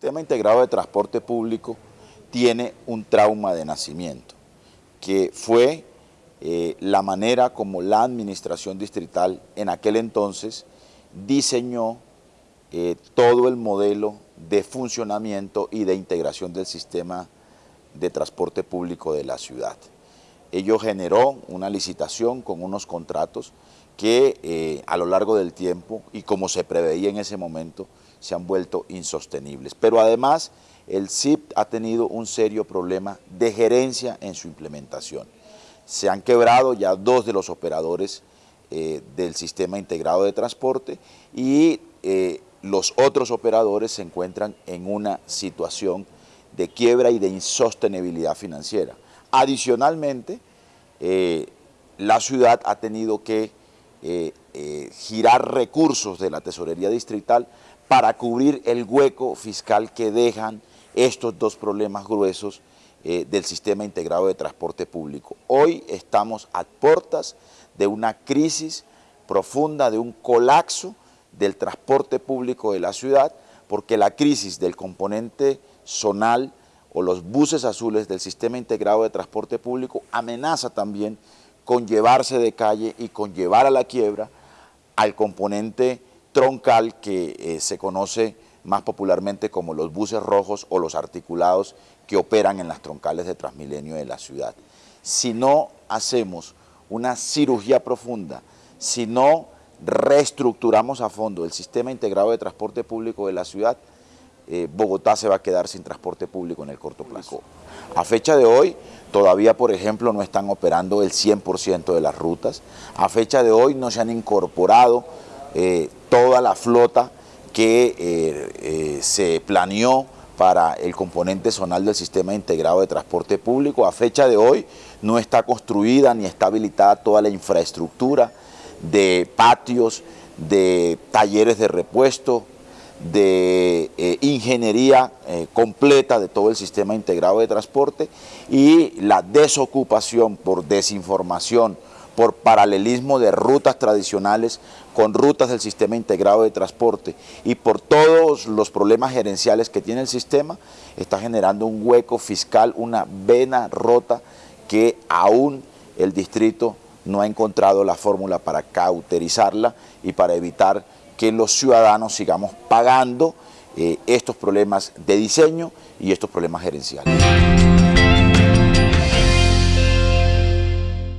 sistema integrado de transporte público tiene un trauma de nacimiento, que fue eh, la manera como la administración distrital en aquel entonces diseñó eh, todo el modelo de funcionamiento y de integración del sistema de transporte público de la ciudad. Ello generó una licitación con unos contratos que eh, a lo largo del tiempo y como se preveía en ese momento se han vuelto insostenibles. Pero además el CIP ha tenido un serio problema de gerencia en su implementación. Se han quebrado ya dos de los operadores eh, del sistema integrado de transporte y eh, los otros operadores se encuentran en una situación de quiebra y de insostenibilidad financiera. Adicionalmente, la ciudad ha tenido que eh, eh, girar recursos de la tesorería distrital para cubrir el hueco fiscal que dejan estos dos problemas gruesos eh, del sistema integrado de transporte público. Hoy estamos a puertas de una crisis profunda, de un colapso del transporte público de la ciudad, porque la crisis del componente zonal o los buses azules del sistema integrado de transporte público amenaza también con llevarse de calle y con llevar a la quiebra al componente troncal que eh, se conoce más popularmente como los buses rojos o los articulados que operan en las troncales de Transmilenio de la ciudad. Si no hacemos una cirugía profunda, si no reestructuramos a fondo el sistema integrado de transporte público de la ciudad, eh, Bogotá se va a quedar sin transporte público en el corto plazo. A fecha de hoy, todavía, por ejemplo, no están operando el 100% de las rutas. A fecha de hoy no se han incorporado eh, toda la flota que eh, se planeó para el componente zonal del sistema integrado de transporte público. A fecha de hoy no está construida ni está habilitada toda la infraestructura de patios, de talleres de repuesto, de eh, ingeniería eh, completa de todo el sistema integrado de transporte y la desocupación por desinformación, por paralelismo de rutas tradicionales con rutas del sistema integrado de transporte y por todos los problemas gerenciales que tiene el sistema, está generando un hueco fiscal, una vena rota que aún el distrito no ha encontrado la fórmula para cauterizarla y para evitar que los ciudadanos sigamos pagando eh, estos problemas de diseño y estos problemas gerenciales.